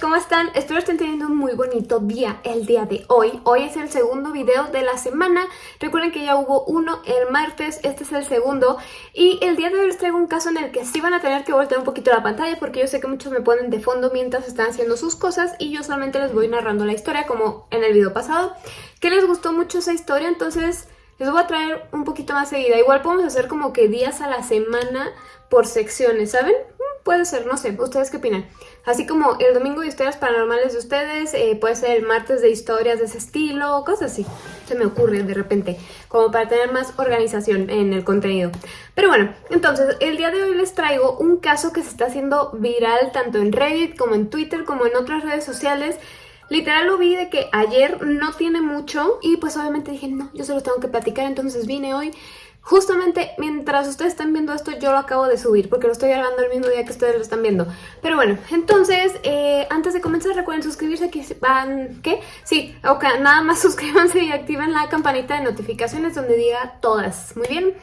¿cómo están? Espero estén teniendo un muy bonito día el día de hoy. Hoy es el segundo video de la semana. Recuerden que ya hubo uno el martes, este es el segundo. Y el día de hoy les traigo un caso en el que sí van a tener que voltear un poquito la pantalla porque yo sé que muchos me ponen de fondo mientras están haciendo sus cosas y yo solamente les voy narrando la historia como en el video pasado. Que les gustó mucho esa historia, entonces les voy a traer un poquito más seguida. Igual podemos hacer como que días a la semana por secciones, ¿saben? Puede ser, no sé, ¿ustedes qué opinan? Así como el domingo de historias paranormales de ustedes, eh, puede ser el martes de historias de ese estilo, cosas así. Se me ocurre de repente, como para tener más organización en el contenido. Pero bueno, entonces, el día de hoy les traigo un caso que se está haciendo viral tanto en Reddit como en Twitter como en otras redes sociales. Literal lo vi de que ayer no tiene mucho y pues obviamente dije, no, yo se lo tengo que platicar, entonces vine hoy Justamente mientras ustedes están viendo esto, yo lo acabo de subir porque lo estoy grabando el mismo día que ustedes lo están viendo. Pero bueno, entonces, eh, antes de comenzar recuerden suscribirse aquí van... ¿Qué? Sí, ok, nada más suscríbanse y activen la campanita de notificaciones donde diga todas. Muy bien.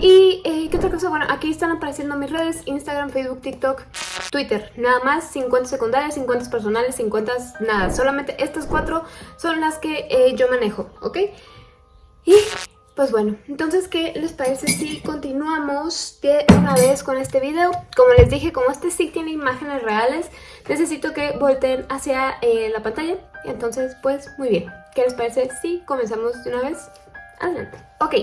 Y, eh, ¿qué otra cosa? Bueno, aquí están apareciendo mis redes, Instagram, Facebook, TikTok, Twitter. Nada más, 50 secundarias, 50 personales, 50 nada. Solamente estas cuatro son las que eh, yo manejo, ¿ok? Y pues bueno, entonces, ¿qué les parece si continuamos de una vez con este video? Como les dije, como este sí tiene imágenes reales, necesito que volteen hacia eh, la pantalla. Entonces, pues muy bien. ¿Qué les parece si comenzamos de una vez? Adelante. Ok,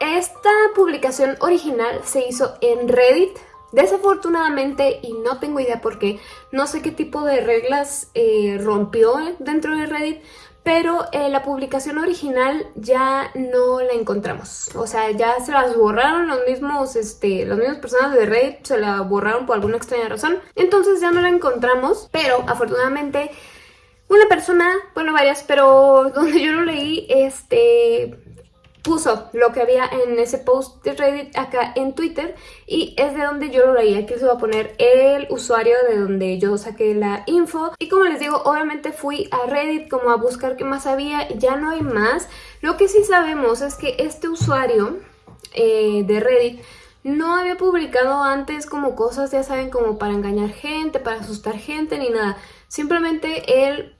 esta publicación original se hizo en Reddit. Desafortunadamente, y no tengo idea por qué, no sé qué tipo de reglas eh, rompió dentro de Reddit, pero eh, la publicación original ya no la encontramos. O sea, ya se las borraron los mismos, este, las mismas personas de Reddit, se la borraron por alguna extraña razón. Entonces ya no la encontramos, pero afortunadamente una persona, bueno varias, pero donde yo lo leí, este, puso lo que había en ese post de Reddit acá en Twitter y es de donde yo lo leí. Aquí se va a poner el usuario de donde yo saqué la info. Y como les digo, obviamente fui a Reddit como a buscar qué más había. Ya no hay más. Lo que sí sabemos es que este usuario eh, de Reddit no había publicado antes como cosas, ya saben, como para engañar gente, para asustar gente, ni nada. Simplemente él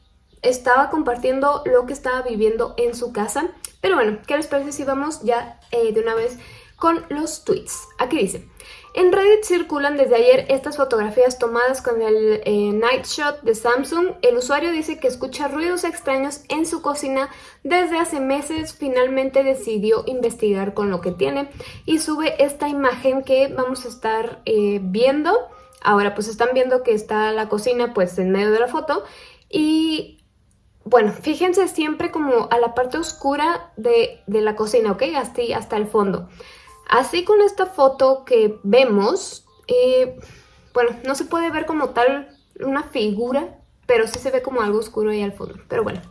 estaba compartiendo lo que estaba viviendo en su casa pero bueno, ¿qué les parece si vamos ya eh, de una vez con los tweets? Aquí dice... En Reddit circulan desde ayer estas fotografías tomadas con el eh, Night Shot de Samsung. El usuario dice que escucha ruidos extraños en su cocina desde hace meses. Finalmente decidió investigar con lo que tiene y sube esta imagen que vamos a estar eh, viendo. Ahora pues están viendo que está la cocina pues en medio de la foto y bueno, fíjense siempre como a la parte oscura de, la cocina, ¿ok? Hasta, hasta el fondo. Así con esta foto que vemos, eh, bueno, no se puede ver como tal una figura, pero sí se ve como algo oscuro ahí al fondo. Pero bueno,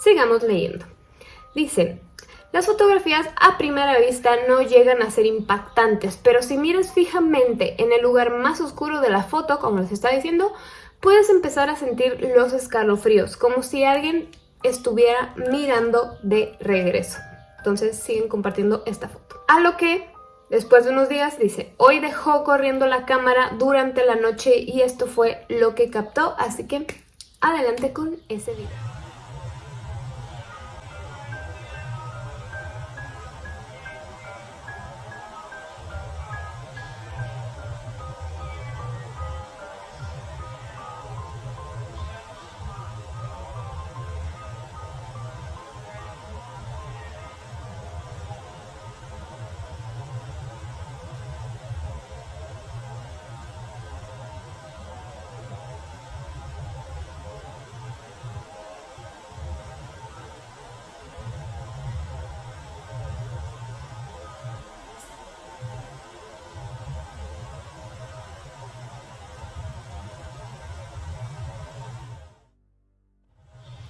sigamos leyendo. Dice, las fotografías a primera vista no llegan a ser impactantes, pero si miras fijamente en el lugar más oscuro de la foto, como les está diciendo, puedes empezar a sentir los escalofríos, como si alguien estuviera mirando de regreso. Entonces siguen compartiendo esta foto. A lo que después de unos días dice, hoy dejó corriendo la cámara durante la noche y esto fue lo que captó, así que adelante con ese video.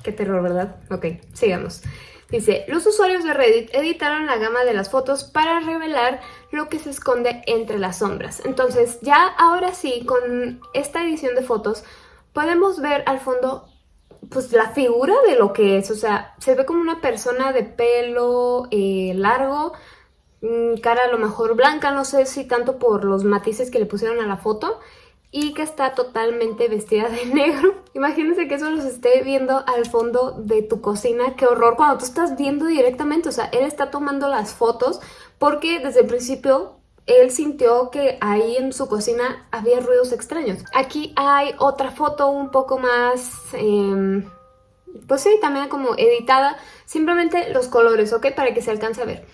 Qué terror, ¿verdad? Ok, sigamos. Dice, los usuarios de Reddit editaron la gama de las fotos para revelar lo que se esconde entre las sombras. Entonces, ya ahora sí, con esta edición de fotos, podemos ver al fondo pues la figura de lo que es. O sea, se ve como una persona de pelo eh, largo, mm, cara a lo mejor blanca, no sé si tanto por los matices que le pusieron a la foto, y que está totalmente vestida de negro. Imagínense que eso los esté viendo al fondo de tu cocina. ¡Qué horror! Cuando tú estás viendo directamente, o sea, él está tomando las fotos porque desde el principio él sintió que ahí en su cocina había ruidos extraños. Aquí hay otra foto un poco más... Em, pues sí, también como editada. Simplemente los colores, ¿ok? Para que se alcance a ver.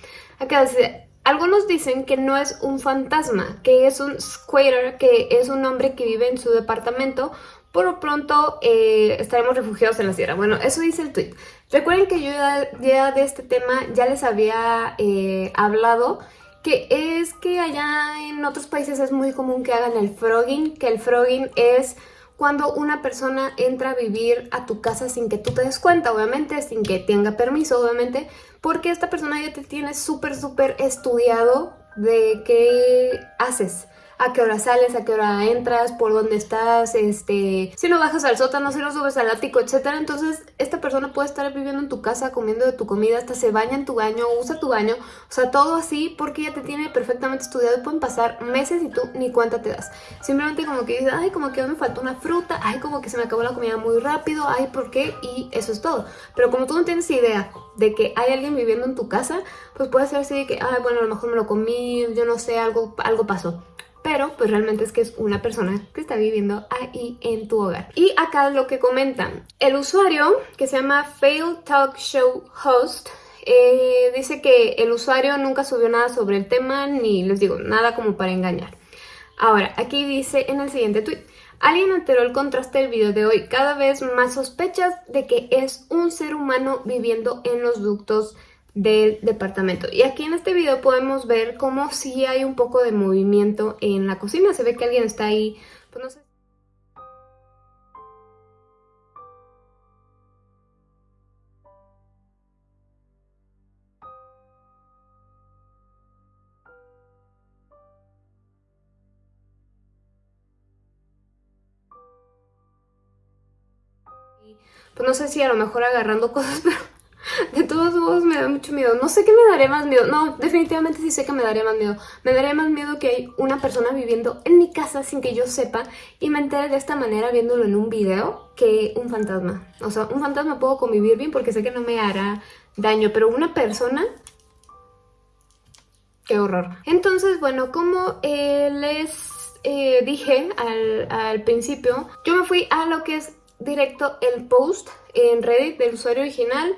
Algunos dicen que no es un fantasma, que es un squatter, que es un hombre que vive en su departamento. Por lo pronto eh, estaremos refugiados en la sierra. Bueno, eso dice el tweet. Recuerden que yo ya, de este tema ya les había eh, hablado que es que allá en otros países es muy común que hagan el frogging, que el frogging es cuando una persona entra a vivir a tu casa sin que tú te des cuenta, obviamente, sin que tenga permiso, obviamente, porque esta persona ya te tiene súper, súper estudiado de qué haces a qué hora sales, a qué hora entras, por dónde estás, este, si no bajas al sótano, si no subes al ático, etcétera. Entonces, esta persona puede estar viviendo en tu casa, comiendo de tu comida, hasta se baña en tu baño, usa tu baño, o sea, todo así porque ya te tiene perfectamente estudiado y pueden pasar meses y tú ni cuenta te das. Simplemente como que dices, ay, como que me faltó una fruta, ay, como que se me acabó la comida muy rápido, ay, ¿por qué? Y eso es todo. Pero como tú no tienes idea de que hay alguien viviendo en tu casa, pues puede ser así de que, ay, bueno, a lo mejor me lo comí, yo no sé, algo, algo pasó pero pues realmente es que es una persona que está viviendo ahí en tu hogar. Y acá lo que comentan, el usuario que se llama Fail Talk Show Host eh, dice que el usuario nunca subió nada sobre el tema ni les digo nada como para engañar. Ahora, aquí dice en el siguiente tweet, Alguien alteró el contraste del video de hoy. Cada vez más sospechas de que es un ser humano viviendo en los ductos del departamento. Y aquí en este video podemos ver cómo sí hay un poco de movimiento en la cocina. Se ve que alguien está ahí, pues no sé. Pues no sé si a lo mejor agarrando cosas, pero de todos modos me da mucho miedo. No sé qué me daría más miedo. No, definitivamente sí sé que me daría más miedo. Me daría más miedo que hay una persona viviendo en mi casa sin que yo sepa y me entere de esta manera viéndolo en un video que un fantasma. O sea, un fantasma puedo convivir bien porque sé que no me hará daño, pero una persona... ¡Qué horror! Entonces, bueno, como eh, les eh, dije al, al principio, yo me fui a lo que es directo el post en Reddit del usuario original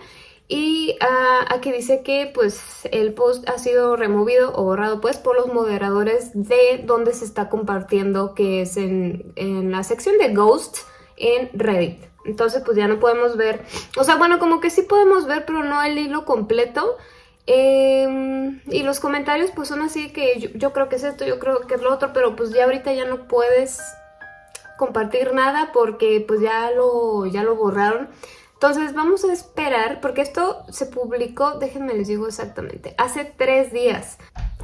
y uh, aquí dice que pues el post ha sido removido o borrado pues por los moderadores de donde se está compartiendo que es en, en la sección de Ghost en Reddit. Entonces pues ya no podemos ver, o sea bueno como que sí podemos ver pero no el hilo completo. Eh, y los comentarios pues son así que yo, yo creo que es esto, yo creo que es lo otro, pero pues ya ahorita ya no puedes compartir nada porque pues ya lo, ya lo borraron. Entonces vamos a esperar, porque esto se publicó, déjenme les digo exactamente, hace tres días.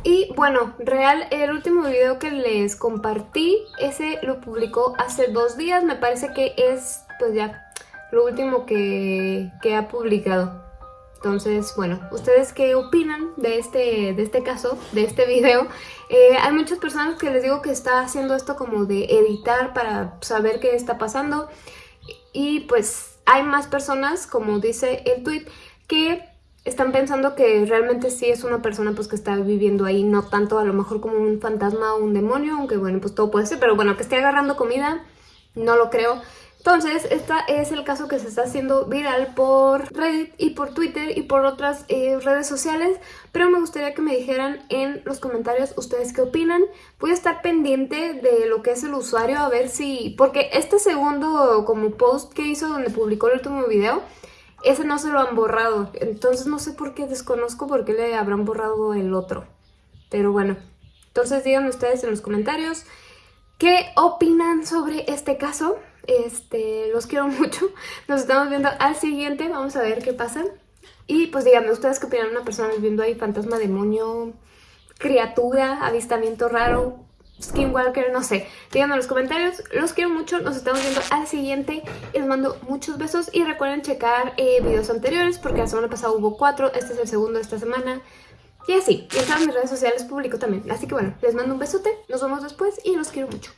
Y bueno, real, el último video que les compartí, ese lo publicó hace dos días, me parece que es pues ya lo último que, que ha publicado. Entonces, bueno, ¿ustedes qué opinan de este, de este caso, de este video? Eh, hay muchas personas que les digo que está haciendo esto como de editar para saber qué está pasando. Y pues hay más personas, como dice el tweet, que están pensando que realmente sí es una persona pues que está viviendo ahí, no tanto a lo mejor como un fantasma o un demonio, aunque bueno, pues todo puede ser, pero bueno, que esté agarrando comida, no lo creo. Entonces, este es el caso que se está haciendo viral por Reddit y por Twitter y por otras eh, redes sociales, pero me gustaría que me dijeran en los comentarios ustedes qué opinan. Voy a estar pendiente de lo que es el usuario a ver si... Porque este segundo como post que hizo donde publicó el último video, ese no se lo han borrado. Entonces no sé por qué, desconozco por qué le habrán borrado el otro. Pero bueno, entonces díganme ustedes en los comentarios qué opinan sobre este caso. Este, los quiero mucho. Nos estamos viendo al siguiente. Vamos a ver qué pasa. Y pues díganme, ¿ustedes qué opinan? ¿Una persona viendo ahí fantasma, demonio, criatura, avistamiento raro, skinwalker? No sé. Díganme en los comentarios. Los quiero mucho. Nos estamos viendo al siguiente. Les mando muchos besos. Y recuerden checar eh, videos anteriores porque la semana pasada hubo cuatro. Este es el segundo de esta semana. Y así. Y en todas mis redes sociales publico también. Así que bueno, les mando un besote. Nos vemos después y los quiero mucho.